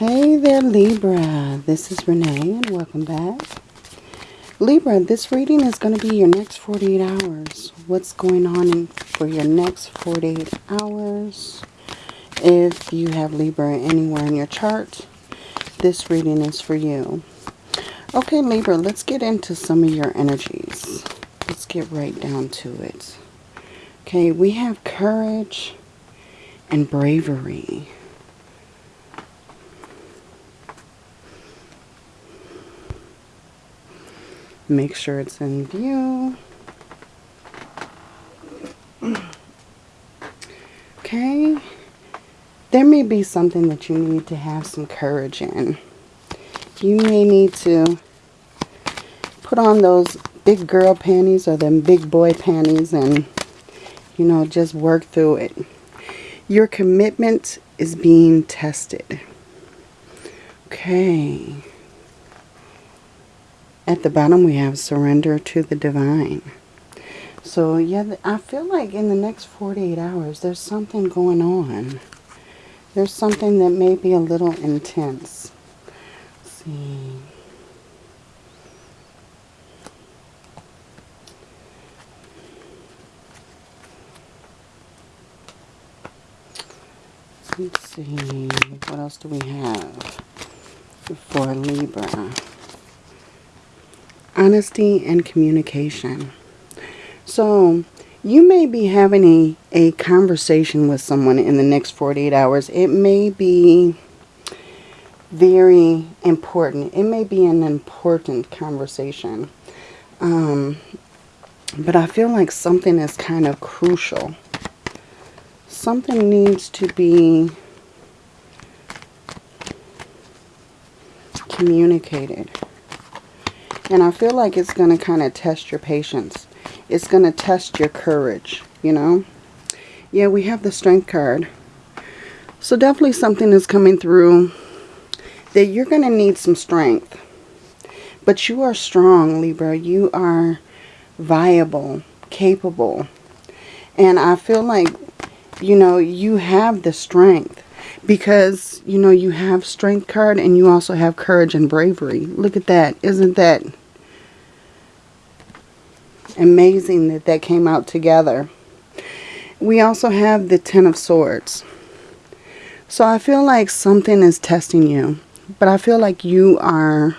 Hey there, Libra. This is Renee, and welcome back. Libra, this reading is going to be your next 48 hours. What's going on in, for your next 48 hours? If you have Libra anywhere in your chart, this reading is for you. Okay, Libra, let's get into some of your energies. Let's get right down to it. Okay, we have courage and bravery. Make sure it's in view. Okay. There may be something that you need to have some courage in. You may need to put on those big girl panties or them big boy panties and, you know, just work through it. Your commitment is being tested. Okay. At the bottom we have surrender to the divine. So yeah, I feel like in the next 48 hours there's something going on. There's something that may be a little intense. Let's see. Let's see, what else do we have for Libra? Honesty and communication. So you may be having a, a conversation with someone in the next 48 hours. It may be very important. It may be an important conversation. Um, but I feel like something is kind of crucial. Something needs to be communicated. And I feel like it's going to kind of test your patience. It's going to test your courage, you know. Yeah, we have the strength card. So definitely something is coming through that you're going to need some strength. But you are strong, Libra. You are viable, capable. And I feel like, you know, you have the strength because, you know, you have strength card and you also have courage and bravery. Look at that. Isn't that amazing that that came out together. We also have the Ten of Swords. So I feel like something is testing you. But I feel like you are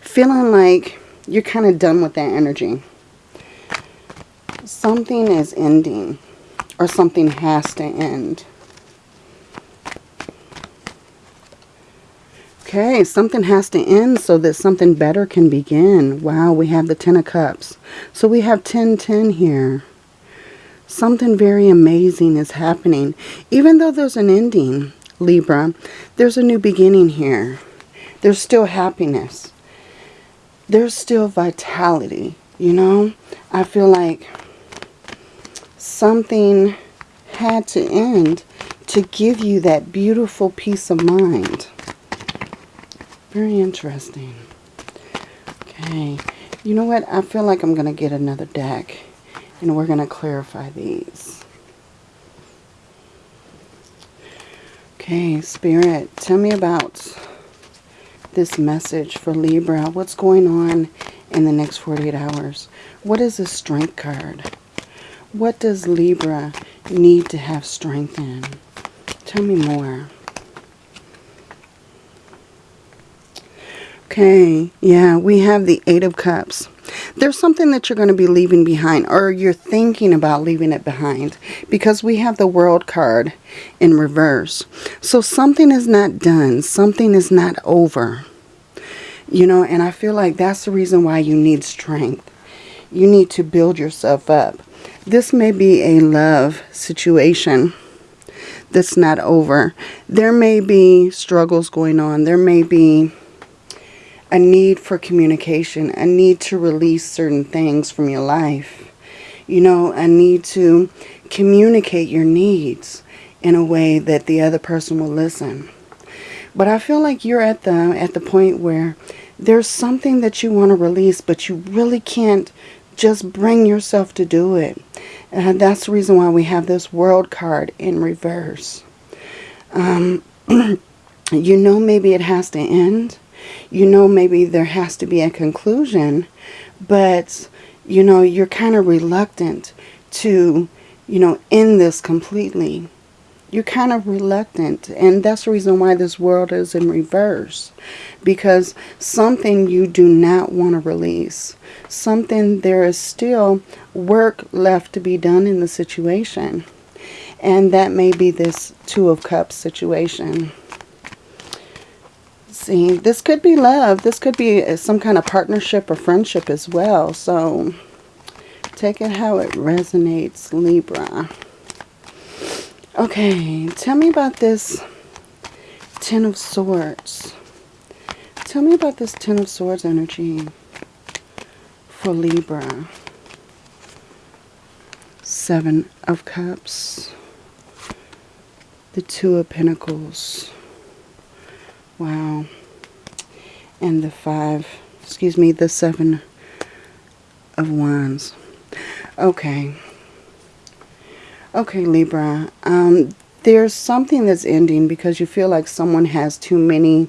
feeling like you're kind of done with that energy. Something is ending. Or something has to end. Okay, something has to end so that something better can begin. Wow, we have the Ten of Cups. So we have 10-10 here. Something very amazing is happening. Even though there's an ending, Libra, there's a new beginning here. There's still happiness. There's still vitality, you know? I feel like something had to end to give you that beautiful peace of mind. Very interesting. Okay. You know what? I feel like I'm going to get another deck. And we're going to clarify these. Okay, Spirit, tell me about this message for Libra. What's going on in the next 48 hours? What is a strength card? What does Libra need to have strength in? Tell me more. Okay, yeah, we have the Eight of Cups. There's something that you're going to be leaving behind or you're thinking about leaving it behind because we have the World card in reverse. So something is not done. Something is not over. You know, and I feel like that's the reason why you need strength. You need to build yourself up. This may be a love situation that's not over. There may be struggles going on. There may be a need for communication, a need to release certain things from your life. You know, a need to communicate your needs in a way that the other person will listen. But I feel like you're at the at the point where there's something that you want to release, but you really can't just bring yourself to do it. And that's the reason why we have this world card in reverse. Um, You know maybe it has to end. You know maybe there has to be a conclusion. But, you know, you're kind of reluctant to, you know, end this completely. You're kind of reluctant. And that's the reason why this world is in reverse. Because something you do not want to release. Something there is still work left to be done in the situation. And that may be this Two of Cups situation. See, this could be love. This could be uh, some kind of partnership or friendship as well. So, take it how it resonates, Libra. Okay, tell me about this Ten of Swords. Tell me about this Ten of Swords energy for Libra. Seven of Cups. The Two of Pentacles. Wow. And the Five, excuse me, the Seven of Wands. Okay. Okay, Libra. Um, there's something that's ending because you feel like someone has too many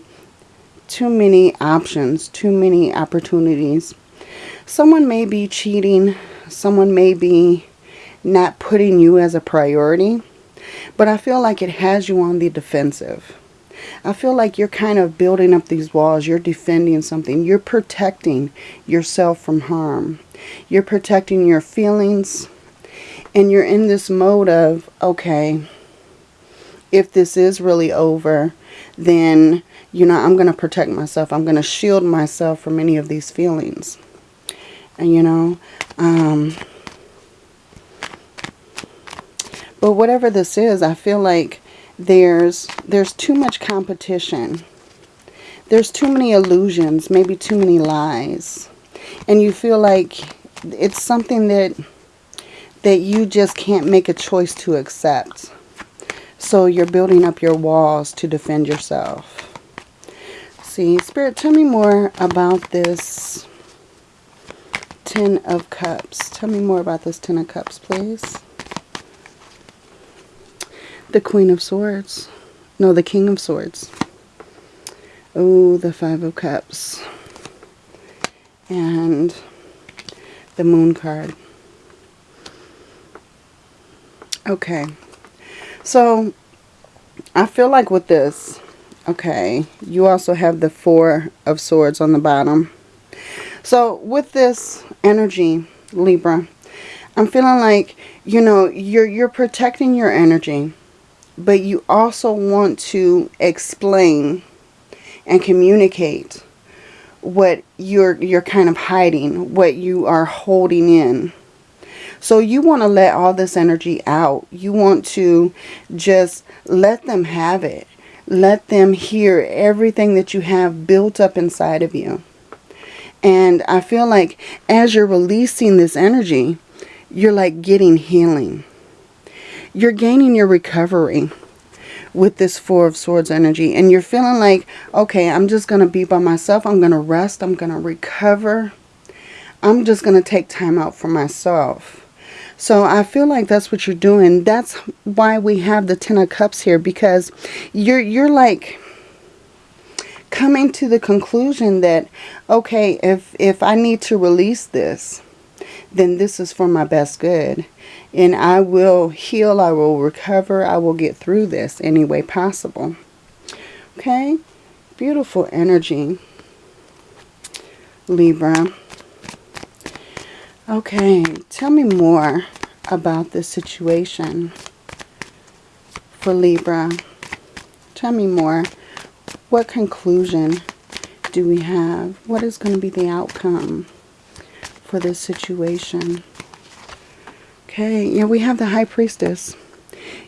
too many options, too many opportunities. Someone may be cheating. Someone may be not putting you as a priority. But I feel like it has you on the defensive. I feel like you're kind of building up these walls. You're defending something. You're protecting yourself from harm. You're protecting your feelings. And you're in this mode of, okay, if this is really over, then, you know, I'm going to protect myself. I'm going to shield myself from any of these feelings. And, you know, um, But whatever this is, I feel like there's there's too much competition. There's too many illusions, maybe too many lies. And you feel like it's something that that you just can't make a choice to accept. So you're building up your walls to defend yourself. See, Spirit, tell me more about this Ten of Cups. Tell me more about this Ten of Cups, please the Queen of Swords. No, the King of Swords. Oh, the Five of Cups. And the Moon card. Okay. So, I feel like with this, okay, you also have the Four of Swords on the bottom. So, with this energy, Libra, I'm feeling like, you know, you're, you're protecting your energy but you also want to explain and communicate what you're you're kind of hiding, what you are holding in. So you want to let all this energy out. You want to just let them have it. Let them hear everything that you have built up inside of you. And I feel like as you're releasing this energy, you're like getting healing you're gaining your recovery with this Four of Swords energy. And you're feeling like, okay, I'm just going to be by myself. I'm going to rest. I'm going to recover. I'm just going to take time out for myself. So I feel like that's what you're doing. That's why we have the Ten of Cups here. Because you're, you're like coming to the conclusion that, okay, if, if I need to release this, then this is for my best good and I will heal, I will recover, I will get through this any way possible. Okay? Beautiful energy, Libra. Okay, tell me more about this situation for Libra. Tell me more. What conclusion do we have? What is going to be the outcome for this situation? Okay, yeah, we have the High Priestess.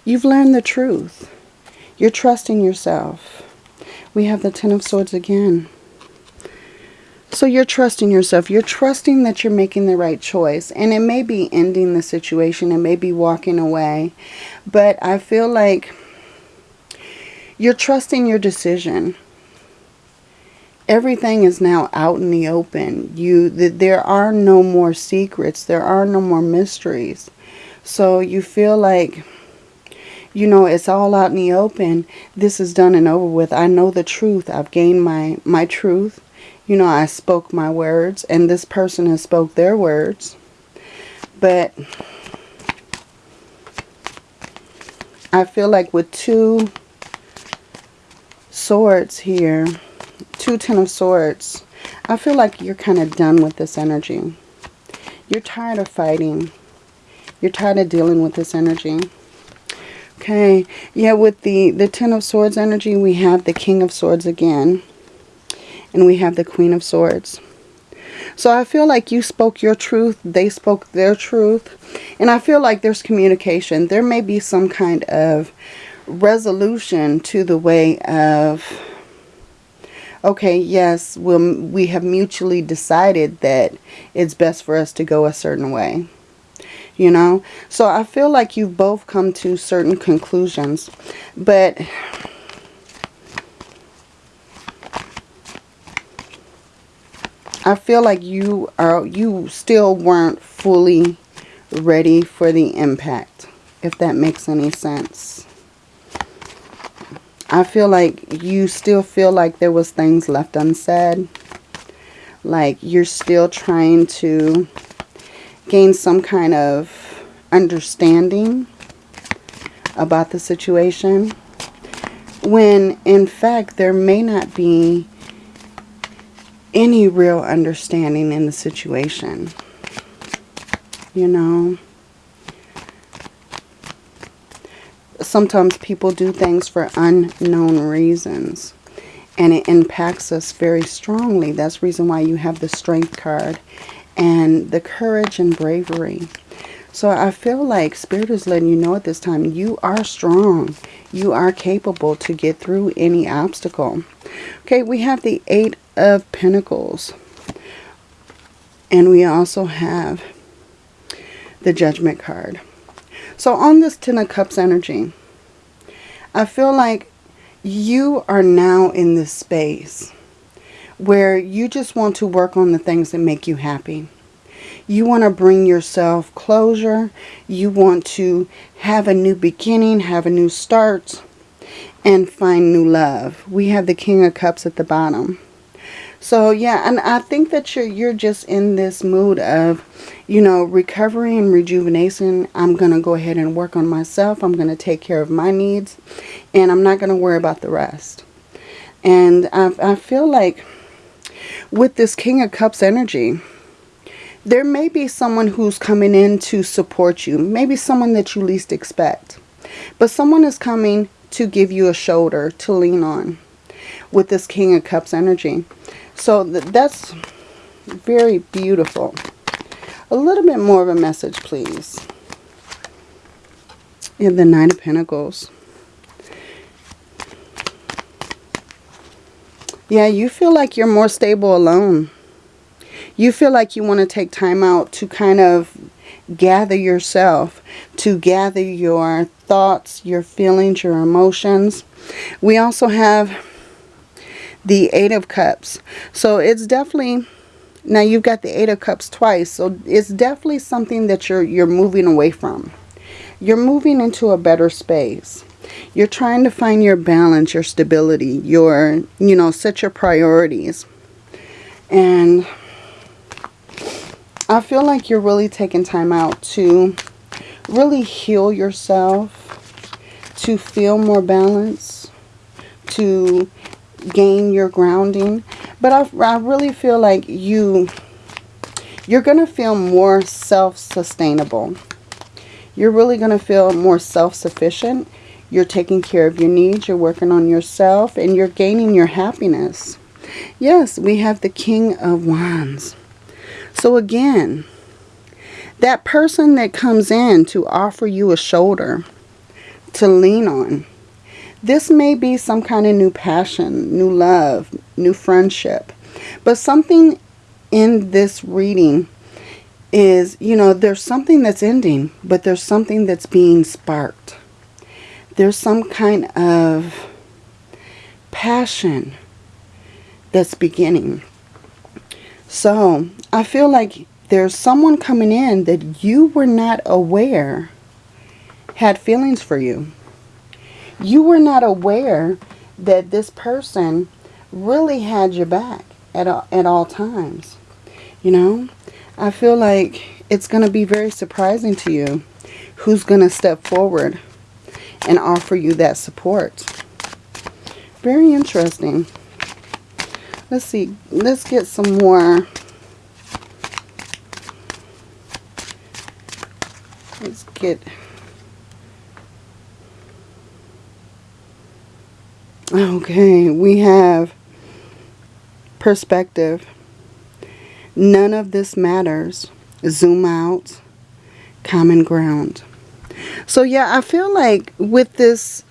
You've learned the truth. You're trusting yourself. We have the Ten of Swords again. So you're trusting yourself. You're trusting that you're making the right choice. And it may be ending the situation. It may be walking away. But I feel like you're trusting your decision. Everything is now out in the open. You, There are no more secrets. There are no more mysteries. So you feel like you know, it's all out in the open. This is done and over with. I know the truth. I've gained my, my truth. You know, I spoke my words and this person has spoke their words. But I feel like with two swords here, two ten of swords, I feel like you're kind of done with this energy. You're tired of fighting. You're tired of dealing with this energy. Okay, yeah, with the, the Ten of Swords energy, we have the King of Swords again. And we have the Queen of Swords. So I feel like you spoke your truth. They spoke their truth. And I feel like there's communication. There may be some kind of resolution to the way of, okay, yes, we'll, we have mutually decided that it's best for us to go a certain way you know. So I feel like you've both come to certain conclusions. But I feel like you are you still weren't fully ready for the impact, if that makes any sense. I feel like you still feel like there was things left unsaid. Like you're still trying to gain some kind of understanding about the situation when in fact there may not be any real understanding in the situation you know sometimes people do things for unknown reasons and it impacts us very strongly that's the reason why you have the strength card and the courage and bravery. So I feel like Spirit is letting you know at this time, you are strong. You are capable to get through any obstacle. Okay, we have the Eight of Pentacles. And we also have the Judgment card. So on this Ten of Cups energy, I feel like you are now in this space where you just want to work on the things that make you happy. You want to bring yourself closure. You want to have a new beginning, have a new start, and find new love. We have the King of Cups at the bottom. So yeah, and I think that you're you're just in this mood of, you know, recovery and rejuvenation. I'm going to go ahead and work on myself. I'm going to take care of my needs and I'm not going to worry about the rest. And I, I feel like with this King of Cups energy, there may be someone who's coming in to support you. Maybe someone that you least expect. But someone is coming to give you a shoulder to lean on with this King of Cups energy. So th that's very beautiful. A little bit more of a message, please. In the Nine of Pentacles. Yeah, you feel like you're more stable alone. You feel like you want to take time out to kind of gather yourself, to gather your thoughts, your feelings, your emotions. We also have the Eight of Cups. So it's definitely, now you've got the Eight of Cups twice. So it's definitely something that you're, you're moving away from. You're moving into a better space. You're trying to find your balance, your stability, your, you know, set your priorities. And I feel like you're really taking time out to really heal yourself, to feel more balance, to gain your grounding. But I, I really feel like you, you're going to feel more self-sustainable. You're really going to feel more self-sufficient you're taking care of your needs. You're working on yourself. And you're gaining your happiness. Yes, we have the King of Wands. So again, that person that comes in to offer you a shoulder to lean on. This may be some kind of new passion, new love, new friendship. But something in this reading is, you know, there's something that's ending, but there's something that's being sparked there's some kind of passion that's beginning. So I feel like there's someone coming in that you were not aware had feelings for you. You were not aware that this person really had your back at all, at all times. You know, I feel like it's going to be very surprising to you who's going to step forward and offer you that support. Very interesting. Let's see. Let's get some more. Let's get... Okay, we have perspective. None of this matters. Zoom out. Common ground. So yeah, I feel like with this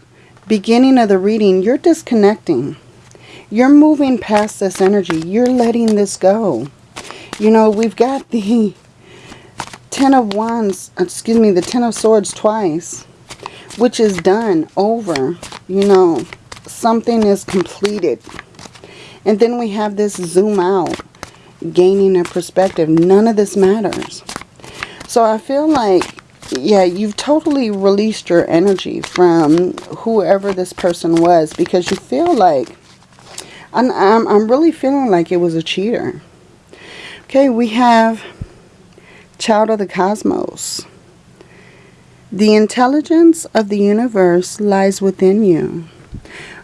beginning of the reading, you're disconnecting. You're moving past this energy. You're letting this go. You know, we've got the Ten of Wands, excuse me, the Ten of Swords twice, which is done, over. You know, something is completed. And then we have this zoom out, gaining a perspective. None of this matters. So I feel like, yeah, you've totally released your energy from whoever this person was because you feel like, I'm, I'm, I'm really feeling like it was a cheater. Okay, we have Child of the Cosmos. The intelligence of the universe lies within you.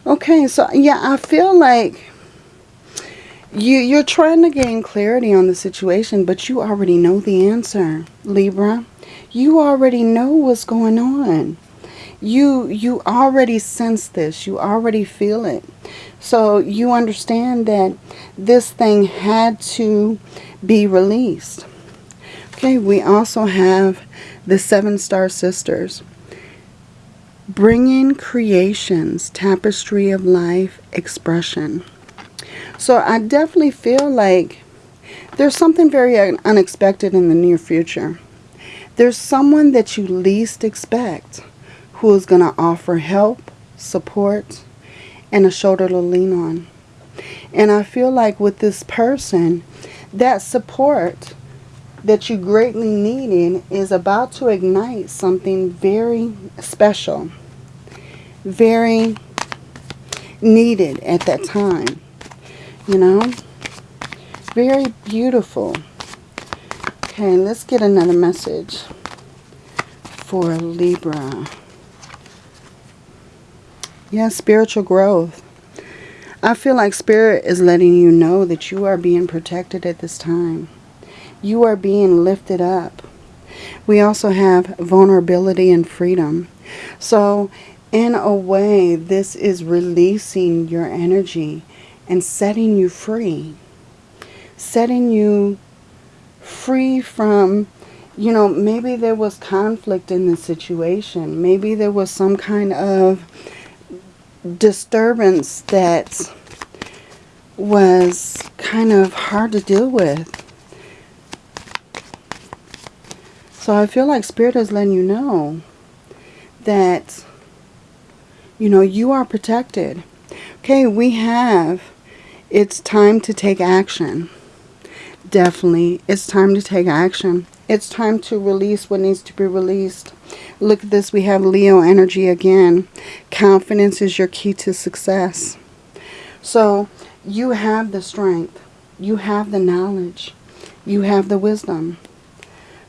Okay, so yeah, I feel like you, you're trying to gain clarity on the situation, but you already know the answer, Libra. You already know what's going on. You, you already sense this. You already feel it. So you understand that this thing had to be released. Okay, we also have the Seven Star Sisters. Bringing creations, tapestry of life, expression. So I definitely feel like there's something very unexpected in the near future. There's someone that you least expect who is going to offer help, support, and a shoulder to lean on. And I feel like with this person, that support that you greatly needed is about to ignite something very special, very needed at that time you know? Very beautiful. Okay let's get another message for Libra. Yeah spiritual growth. I feel like spirit is letting you know that you are being protected at this time you are being lifted up we also have vulnerability and freedom so in a way this is releasing your energy and setting you free. Setting you free from, you know, maybe there was conflict in the situation. Maybe there was some kind of disturbance that was kind of hard to deal with. So I feel like Spirit is letting you know that, you know, you are protected. Okay, we have it's time to take action. Definitely, it's time to take action. It's time to release what needs to be released. Look at this. We have Leo energy again. Confidence is your key to success. So you have the strength. You have the knowledge. You have the wisdom.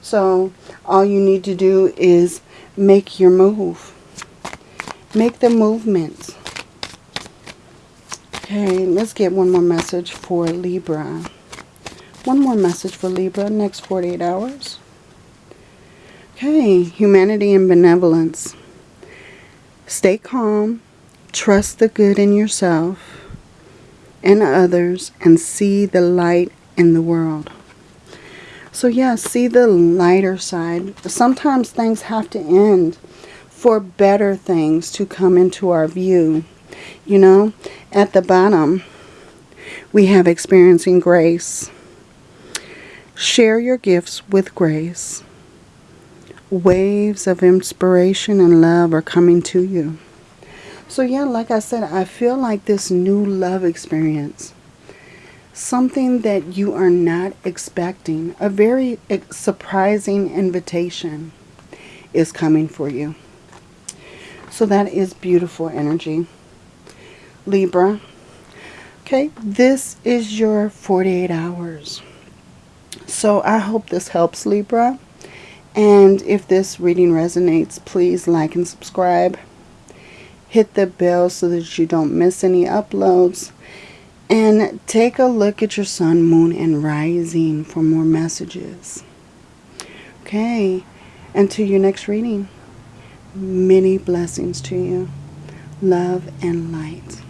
So all you need to do is make your move. Make the movements. Okay, let's get one more message for Libra. One more message for Libra, next 48 hours. Okay, humanity and benevolence. Stay calm, trust the good in yourself and others, and see the light in the world. So yeah, see the lighter side. Sometimes things have to end for better things to come into our view. You know, at the bottom, we have experiencing grace. Share your gifts with grace. Waves of inspiration and love are coming to you. So yeah, like I said, I feel like this new love experience, something that you are not expecting, a very eh, surprising invitation is coming for you. So that is beautiful energy. Libra. Okay, this is your 48 hours. So I hope this helps Libra. And if this reading resonates, please like and subscribe. Hit the bell so that you don't miss any uploads. And take a look at your sun, moon, and rising for more messages. Okay, until your next reading, many blessings to you. Love and light.